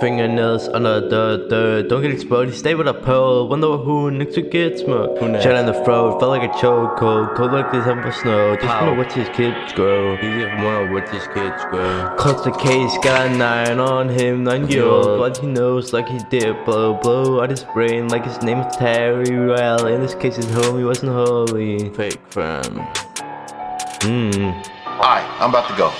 Fingernails oh under the dirt. Don't get exploded. Stay with a pearl. Wonder who next to get smoked. Shut in the throat. Felt like a choke. Cold, cold like December snow. Just wanna watch his kids grow. He just wanna watch his kids grow. Close the case, got a nine on him, nine year old. But he knows like he did blow, blow out his brain like his name is Terry. Well, in this case, his homie wasn't holy. Fake friend. Mmm. Alright, I'm about to go.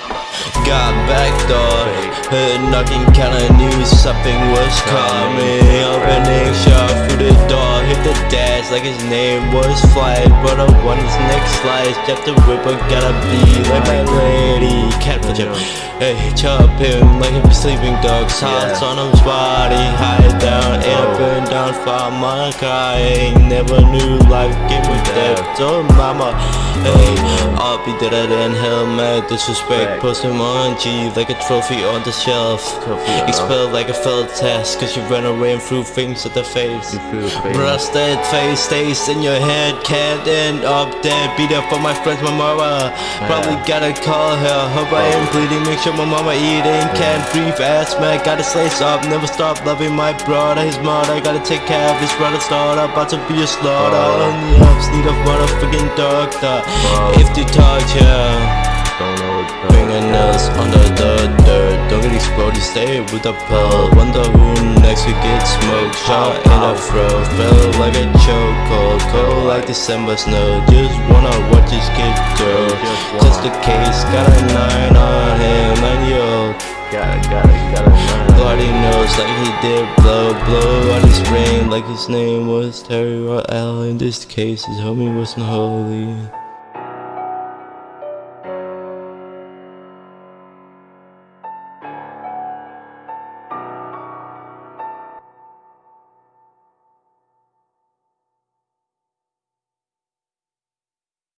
Got back door, heard knocking, kinda knew something was coming. Opening shot through the door, hit the dash like his name was Flight. But I want his next slice, Jeff the Ripper gotta be like my lady. Catfish him, hey, chop him like a sleeping dog. Sounds on his body, high down, and burn down for my crying. Never knew life gave me depth, so mama. Hey, I'll be deader than hell, mad disrespect. Post him on G like a trophy on the shelf. Expelled like a failed test, cause you ran away and threw things at the face. Rusted face stays in your head, can't end up dead. Beat up for my friends, my mama. Probably gotta call her. Hope I ain't bleeding, make sure my mama eating. Can't breathe, ass man, gotta slice up. Never stop loving my brother, his mother. Gotta take care of his brother's daughter. About to be a slaughter. On the ups, need a motherfucking doctor. If they torture. Don't know what Fingernails under the dirt. Don't get exploded, stay with the pearl. Wonder who next will get smoked. Shot in the throat, felt like a choke Cold, cold like December snow. Just wanna watch his kid grow Just the case, got a nine on him Nine year old Gotta, gotta, gotta learn. Bloody nose like he did blow Blow out his brain like his name was Terry In this case his homie wasn't holy